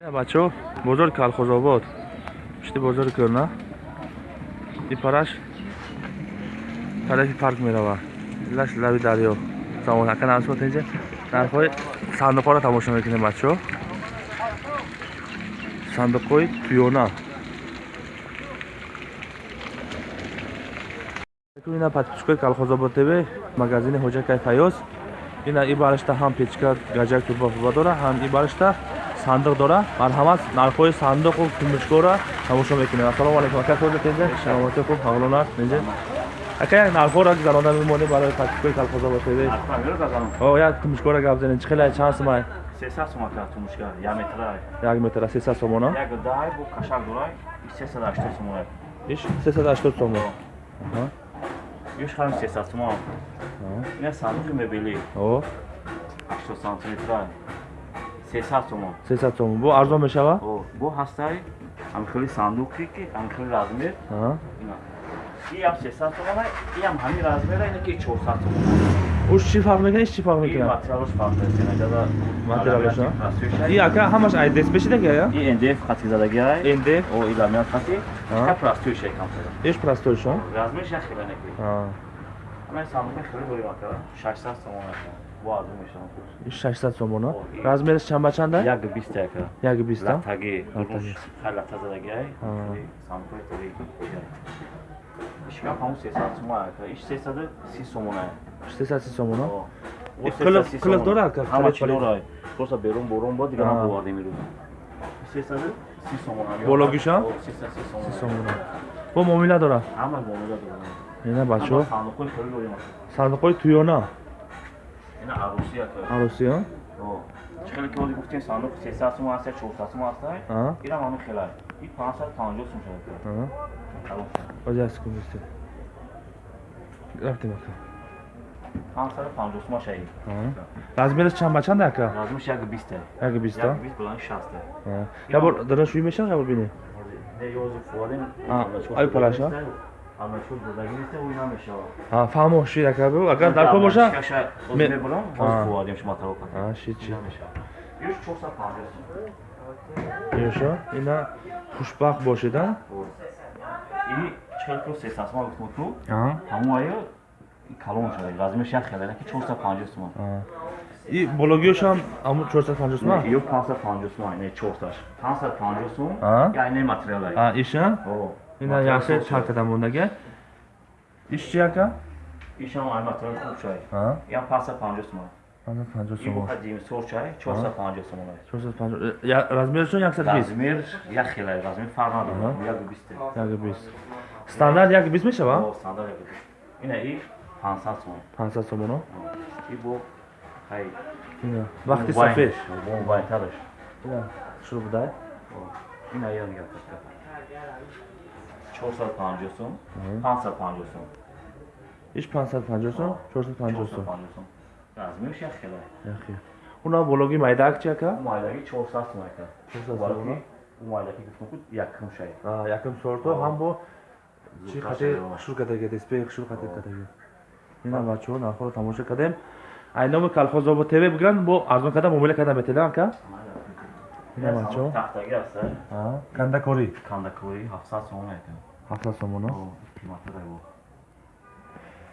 бачаҳо бозори калхозобод. Пишти бозори кӯрна ипараш тарафи парк меравад илаш лави дарё. Самон ака намсбот инҷа? Нархҳои сандуқҳоро тамошо мекунем бачаҳо сандуқҳои туёна ина подписчикои калхозобод тв магазини ҳоҷакай фаёз ина и баришта ҳам печка гаҷак турба пурба дора ҳам и баришта сандуқ дора. Марҳамат нархҳои сандуқу кумушкора тамошо мекунем. Ассалому алайкум ака кӯр тензе шаромати хуб ҳавлона мензе ака як нархҳоро занона мемонем барои тактикои калхоза бошед. О як кумушкора гап зенем чӣ хела чанд сумай? Сесад сум ака тумушкар як метра як метра сесад сумона як дай бу кашар дурай сесад ҳаштод сумона иш? Сесад ҳаштод сумона Юш хам 300 сумон. Я сандук мебели. О. 8 сантиметра. 300 сомон. 300 сомон. Бо арзон мешава? Бо ҳастай амхели сандуки ки амхели размер. Иам 300 сомона иам ҳамин размера ине ки 400 сомон. Уш чӣ фарқ мекунад? Иш чӣ фарқ мекунад? материалаш фарқ мекунад материалаш и ака ҳамаш айдес пешидаги ая и ндф хати задаги ай ндф о и ламинат хати ишта простойша кам сада иш простойша размерша хеле некунад ҳамин сандука хеле бои макара 600 сомон мекунад 600 сомона. Размериш чанд ба чанда? 1.20 яка. 1.20. Латаги. Латаги. Сампой таги. Ишка хам 300 сомона яка. Иш 330 сомона. 330 сомона? Кылык кылык дора яка. Хама чилора. Просто берун бурун бо дигар ҳам боварда мирӯд. 330 сомона. Бологиша? 330 сомона. Бо муомила дора? Ҳама муомила дора. Ина бачо. Сандуқҳои тӯёна дорем ака сандуқҳои туёна ина арӯси ака арӯси а О. чӣ хеле ки оди гуфтем сандуқ 300 сомон аст я 400 сомон аст инам ҳамин хелай и 550 сом шуда ака Аа. Тамом. баъд як секунд истед рафтем ака 550 сомон шаи Аа. размериш чанд ба чанд ака размиш як 20 ай як биста як 20 булани 60 ай Аа. як бор дарашӯӣ мешавад як бор бинем Не, ёзу фуадем. А, ай палаша? Ама чӯ додагӣ неста ӯ намешавад. Аа, фаҳмошӣ ака бу агар дар кор боша Шаша Ме- мебурам, А. ҳозир фуадем шумо тавоқ кардем. Аа, ши чи Намешавад. Юш 450 сом. ёшо ина хушбахт И 40 300 сом гуфтам ту. Аа. Ҳамон айо калон шуда. Размеш як хеле, ки 450 сом. Аа. и бологиёшам ҳамун 450 сум Не, ё 550 сом, не 400. 550 сом. А. Я не материал. Аа, иша. Ина яхше чакада мондага иш чи ака Ишам ай материал хуб шуд. Аа. Я 550 сом. ана 50 И сум бухад дим сор чай? 450 сом. ай. 450 я размершон 120 размер як хелай размер фарқ надорад Аҳа. як бисте 120 стандарт 120 мешава? О, стандарт як бист. Ина и 500 сом 500 сомоно и бо хай. Ина. Вақти сафед бо 450 сом Аҳа. 550 сом иш 550 сум 450 сум 450 сом размерш як хелай яхи уна бологи майдаак чи ака майдаги 400 сом ака 400 бароки сом майдаги гуфтам ку якм шай. Аа якм сорто ҳам бо чи Зуфа қате шай, хушур кадаги дисплей хушур кате кадаги. Ина бачаҳо нархҳоро тамошо кардем. Айноми калхозобо тв бигиранд бо арзон карда муомила карда метелам ака ина бачаҳо тахтаги аст аа кандакорӣ кандакори 700 сом ака 700 сомоно О, қимати раво.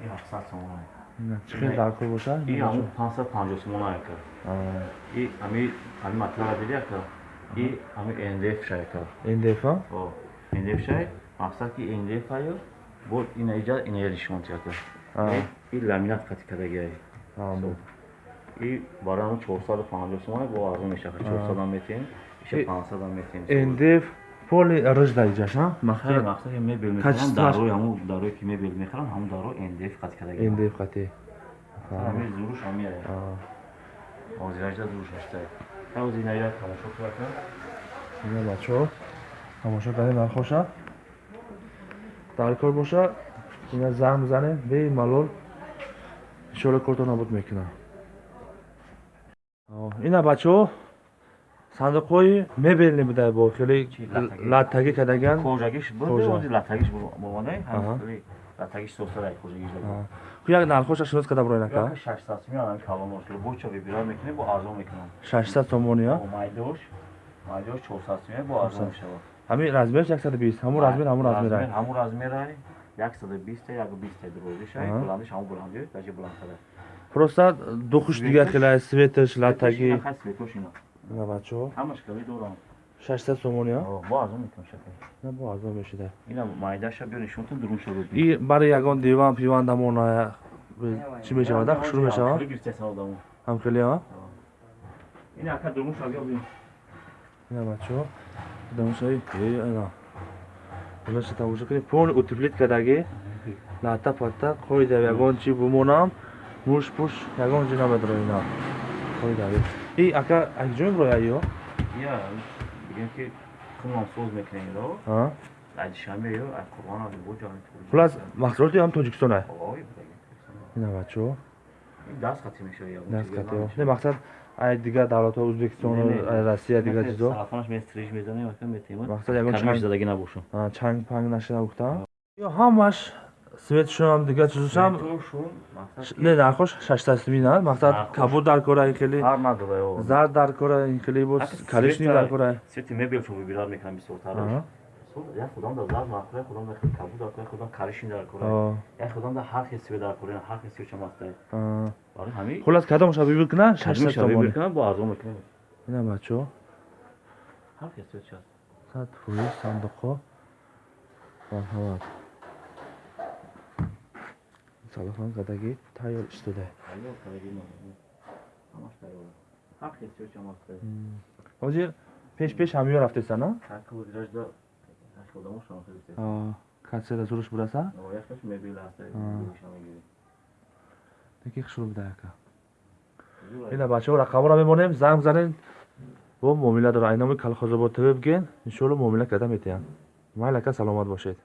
И 700 сомон ай. ина чӣ хел дар кор боша И ҳамин 550 сомон ай ка. Аа, И ҳами ҳами матлаба диди ка. И ҳами NDF шай ка. ндф а О, NDF шай. Мақсад ки NDF аю бо ина иҷа ина яришмонт ка. Аа. И ламинат қати кадаги И барам 450 сомон ай бо арзон мешава. 400 ам метем. Иша И- 500 ам метем. ндф поли рыжда иҷаш а мақсад ки мебел мехарам дарои ҳаму дарои ки мебел мехарам ҳаму дарои NDF қати кадаги. ай. ндф қати ҳами зуруш ҳами ай. Аа, ҳозиражда зуруш ҳастай. ҳавзи наира тамошо кӯака. ина бачаҳо тамошо кардем нархоша дар кор боша ина занг мизанем бемалол иншоалло корто набуд мекунам ина бачаҳо сандуқҳои мебелни будай бо хеле латтагӣ кардаган кожагиш Кожа. буд латагиш бомадай Аҳа. латагиш сосадай кожагиш як нархоша шинос када буроин ака як 600 сом ям калон ошро бо чо вибират мекунем бо арзон мекунам. 600 сомони а бо майдош маҷош 400 сум бо арзон мешавад. Ҳамин размерш 120 ҳамун размер ҳамун размер ай ҳамун размерай. 120 як 20 дурозишай Аҳа. буландиш ҳамун буланди даҷи буландтара просто духуш дигар хелай светш латаги на бачо? Ҳамаш кали дорам. 600 сомон я бо арзон мекунам шакал на бо арзон мешида. Ина майдаша бё нишонтон дурун шавад и барои ягон диван пиван дамона чӣ мешавад а? Хушрӯ мешавад? ҳам хеле а? Ина ака дурун шавад бё на бачо? Дамшаи э ана Улаша тамошо кунед пон утеплит кардаги лата пата қоида ягон чӣ бумонам муш пуш ягон ҷи намедро ина? Қоидави и ака акҷои бро ё? Я бигем ки хунам соз мекунем иро а? Аҷишаме ё ай қурбона бо ҷони хулас маҳсулоти ҳам тоҷикистон ой ина бачо даст хати мешавад ягон даст ягон не мақсад ай дигар давлатҳо ӯзбекистон россия дигар чизо сарафонаш местриж мезанем ака метема мақсад ягон чанг задаги набошам а, чанг панг нашида гуфта? Ё ҳамаш светшонам дигар чизошам мақсад не нархош шаштасмина мақсад Нархош. кабуд дар кора ин хеле. Ҳар надора ё зард дар кора ин хеле бос коричнев света- дар кора. свети мебелшо выбирар мекунам бисотараш Аҳа. як худам дар зард кора худам дар кабуд дар кора худам каришин дар кора. Як худам дар ҳар хел свет дар кора ҳар хел свет чамаста а. барои ҳами хулас кадомаша бибир кунан Кадми шаштас шавӣ сомони бикунам бо арзон мекунам ина бачо. Ҳар хел свет шаст сад фуи сандуқҳо марҳамат рафтеса на? Таку диражда як худам шама хел свет катсера зуруш бураса? Но якаш мебел аста шамагири таки хушрӯ буда яка ина бачаҳо рақамро мемонем занг занен бо муомила дора айнамои калхозобод тв бигӯен иншоалло муомила карда метиҳанд. Майли ака саломат бошед